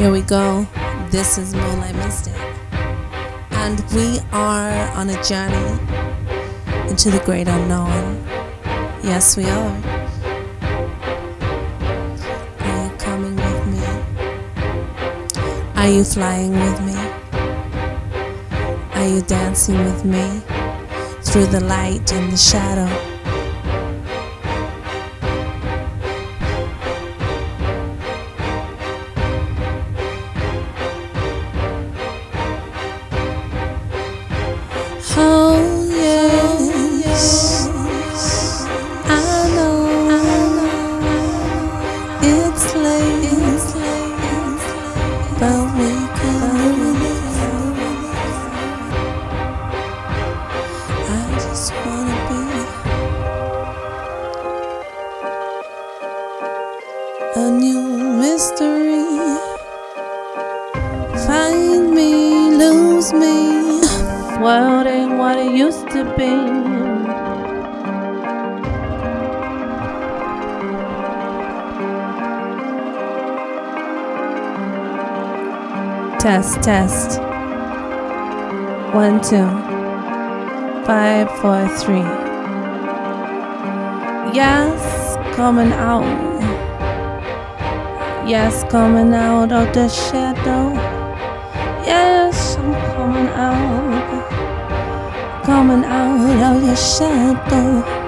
Here we go. This is Moonlight Mystic. And we are on a journey into the great unknown. Yes, we are. Are you coming with me? Are you flying with me? Are you dancing with me through the light and the shadow? Find me, lose me. World ain't what it used to be. Test, test. One, two. Five, four, three. Yes, coming out. Yes, coming out of the shadow. Coming out of the shadow.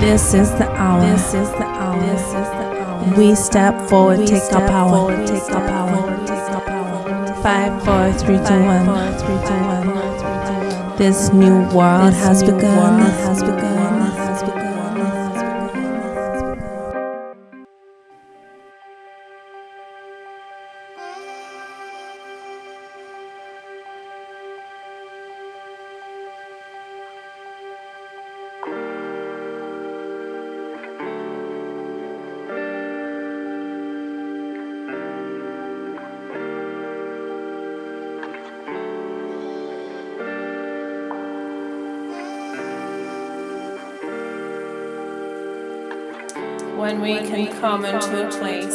This is the hour. This is the hour. This is the hour. We step forward, We take step our power. forward, take our power. take our power. Five, four, three, two, one. four, three, two, one. This new world This has new begun. world Has begun. When we can come into a place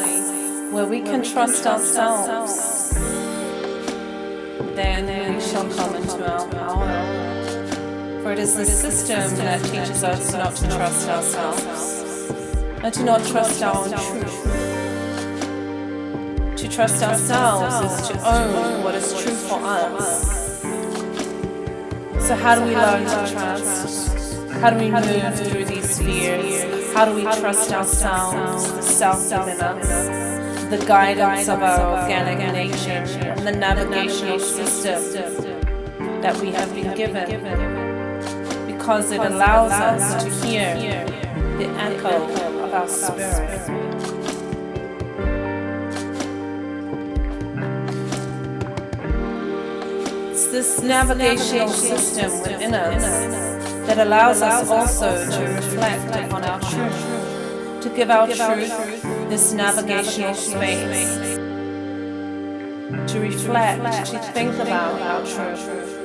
where we can trust ourselves, then we shall come into our power. For it is the system that teaches us not to trust ourselves and to not trust our own truth. To trust ourselves is to own what is true for us. So, how do we learn to trust? How do we move through these spheres? How do we trust ourselves, the self within us, the guidance of our organic nature, and the navigational system that we have been given? Because it allows us to hear the echo of our spirit. It's this navigational system within us that allows us also to reflect upon our truth, to give our truth this navigational space, to reflect, to think about our truth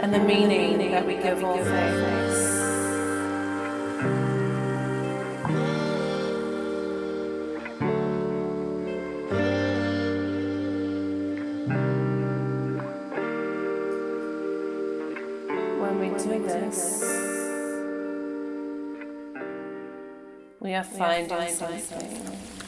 and the meaning that we give all things. When we do this, we are finding something.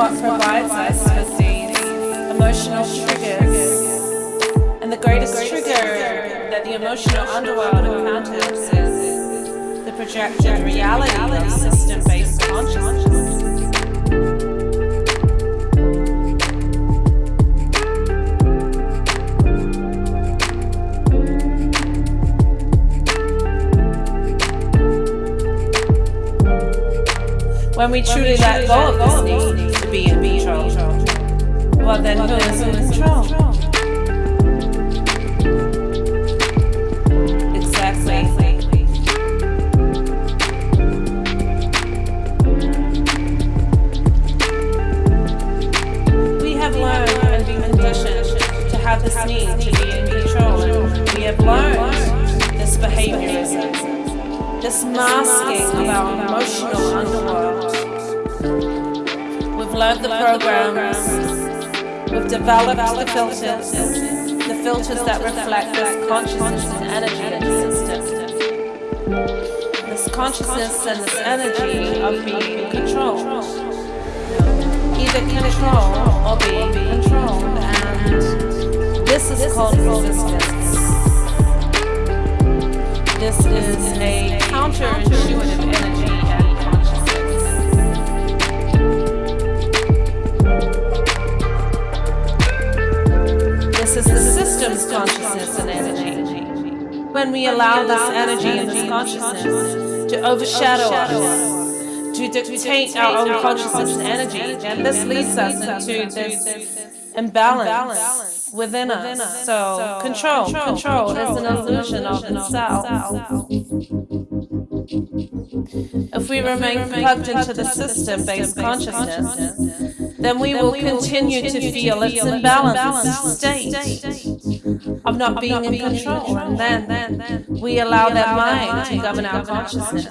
what provides us with these emotional triggers. And the greatest trigger that the emotional underworld encounters is the projected reality of system-based consciousness. when we truly let go of this need then who is in control? The filters, the filters that reflect this consciousness and energy in the system. This consciousness and this energy of being in control either control or being controlled, and this is called resistance. This is a counterintuitive energy system's consciousness and energy. When we allow this energy and this consciousness to overshadow us, to dictate our own consciousness and energy, then this leads us into this imbalance within us. So, control, control is an illusion of the self. If we remain plugged into the system based consciousness, then we will continue to feel its imbalanced state of not being in control. And then then, then we allow that mind to govern our consciousness.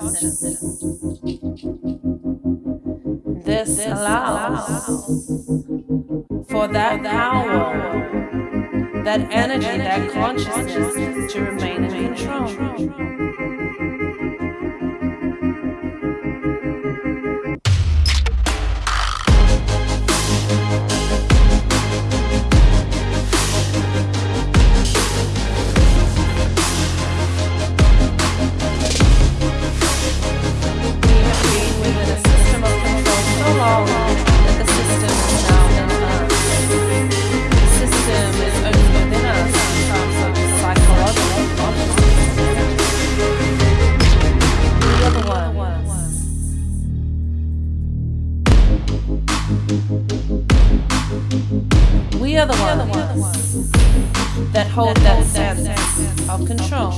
This allows for that power, that energy, that consciousness to remain in control. Hold that sense of control.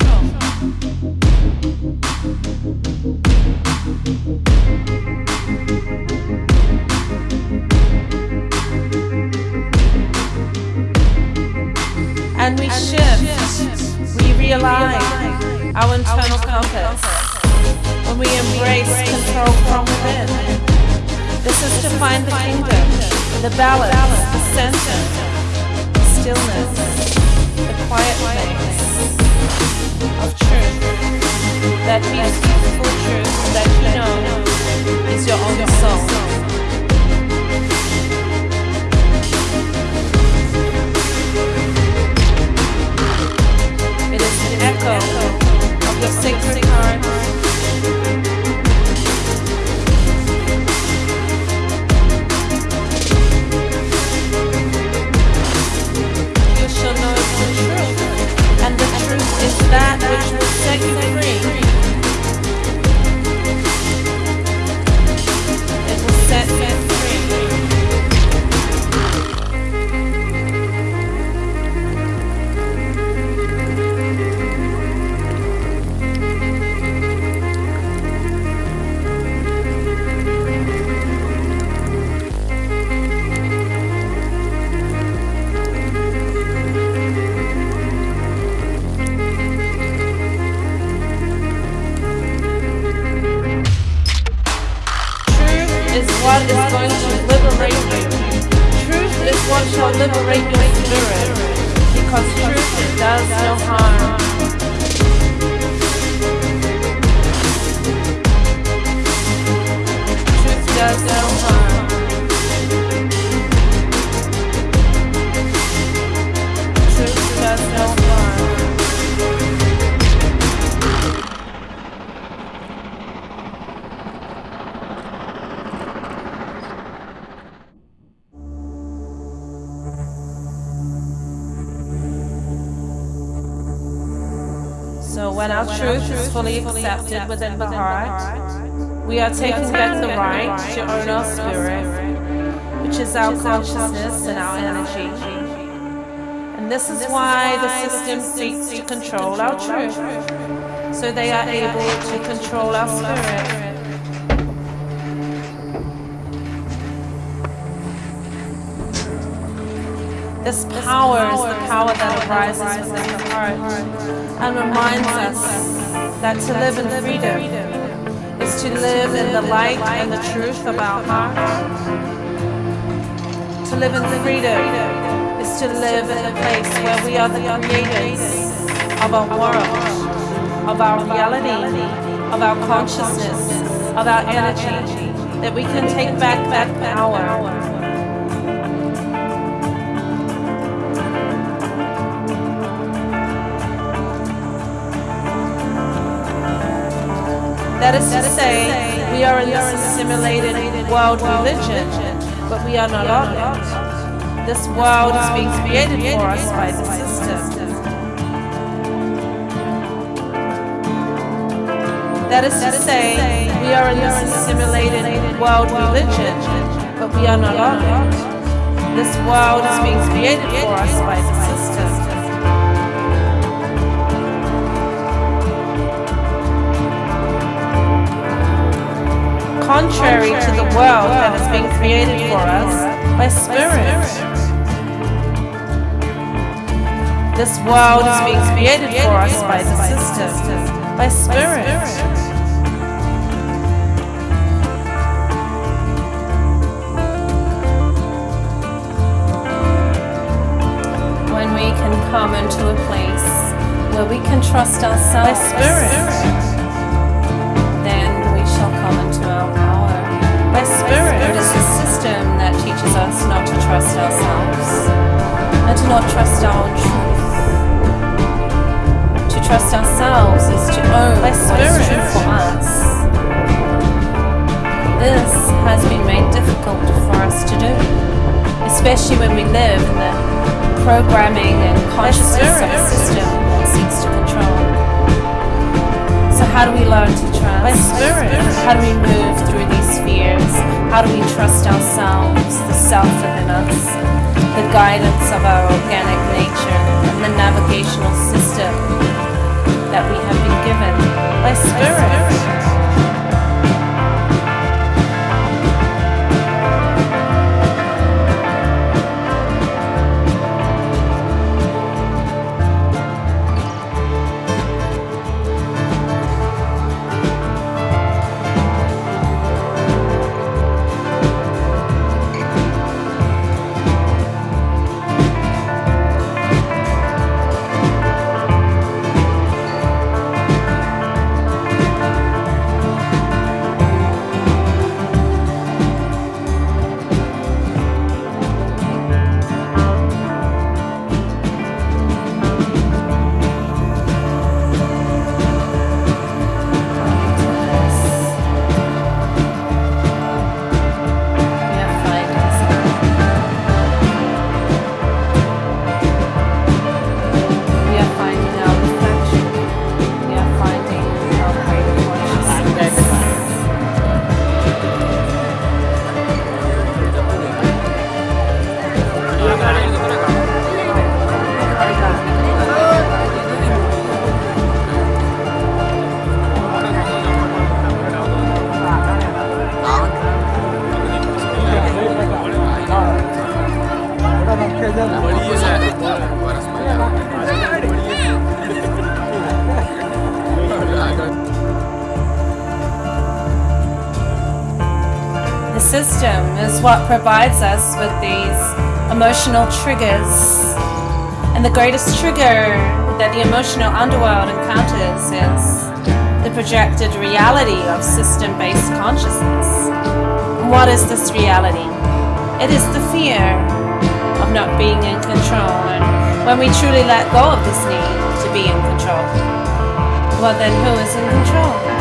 and we shift, we realign our internal compass. when we embrace control from within. This is to find the kingdom, the balance, the center, the stillness, quiet place of truth, that peaceful truth that you know is your own soul. It is an echo of your sacred heart. Truth is going to liberate you. Truth is what shall liberate your spirit. Because truth does no harm. Truth does no harm. So when our truth is fully accepted within the heart, We are taking back the right to own our spirit, which is our consciousness and our energy. And this is why the system seeks to control our truth, so they are able to control our spirit. This power is the power that arises within the heart and reminds us that to live in freedom is to live in the light and the truth of our heart. To live in freedom is to live in a place where we are the creators of our world, of our reality, of our consciousness, of our energy, that we can take back that power That is to say, we are in this assimilated world religion, but we are not of it. This world is being created for us by the system. That is to say, we are in this assimilated world religion, but we are not of it. This world is being created for us by the system. Contrary to the world that has been created for us by Spirit. This world is being created for us by the system, by Spirit. When we can come into a place where we can trust ourselves by Spirit. Teaches us not to trust ourselves and to not trust our own truth. To trust ourselves is to own what is true for us. This has been made difficult for us to do, especially when we live in the programming and consciousness of a system that seeks to control. So how do we learn to trust? By spirit. How do we move through these fears? How do we trust ourselves, the self within us, the guidance of our organic nature, and the navigational system that we have been given by Spirit? What provides us with these emotional triggers. And the greatest trigger that the emotional underworld encounters is the projected reality of system based consciousness. What is this reality? It is the fear of not being in control. And when we truly let go of this need to be in control, well, then who is in control?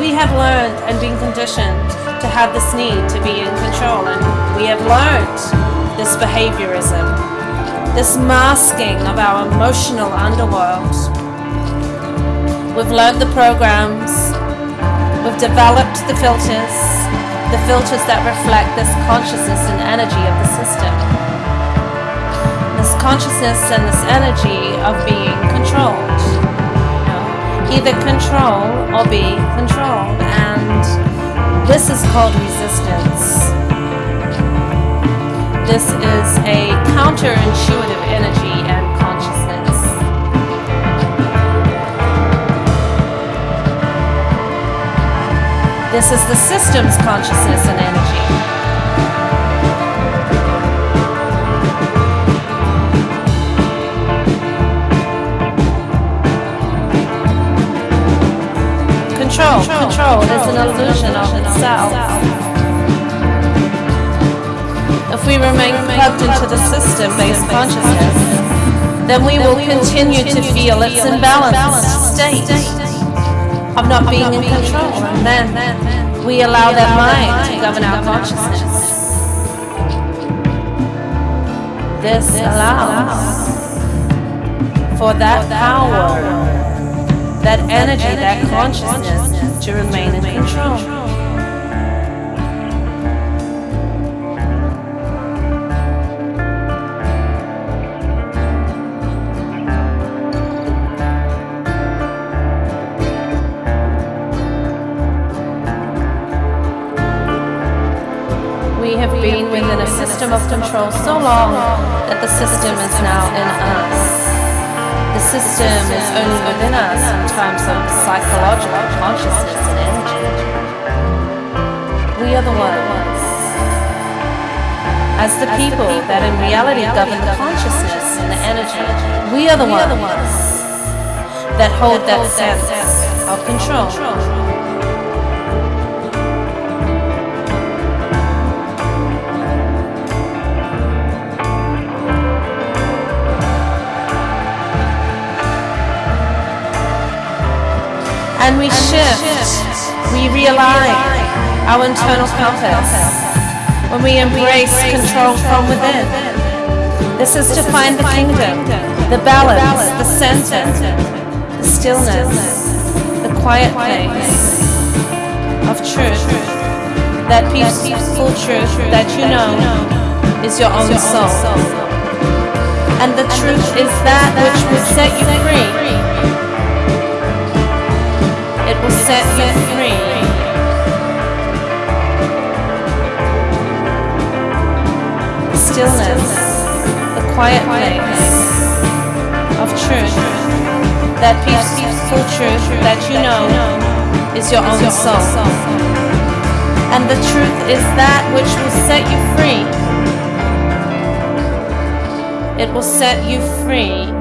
We have learned and been conditioned to have this need to be in control, and we have learned this behaviorism, this masking of our emotional underworld We've learned the programs. We've developed the filters, the filters that reflect this consciousness and energy of the system. This consciousness and this energy of being controlled. Either control or be controlled. And this is called resistance. This is a counterintuitive energy and consciousness. This is the system's consciousness and energy. Control, control is an illusion of itself. If we remain plugged into the system-based consciousness, then we will continue to feel its imbalanced state of not being in control. And then we allow that mind to govern our consciousness. This allows for that power, that energy, that consciousness to remain in control. We have been within a system of control so long that the system is now in us. System is only within us in terms of psychological consciousness and energy. We are the ones, as the people that in reality govern the consciousness and the energy, we are the ones that hold that sense of control. And we shift, we realign our internal compass when we embrace control from within. This is to find the kingdom, the balance, the center, the stillness, the quiet place of truth, that peaceful truth that you know is your own soul. And the truth is that which will set you free. Will set you free. Stillness, the quiet place of truth, that peaceful truth that you know is your own soul. And the truth is that which will set you free. It will set you free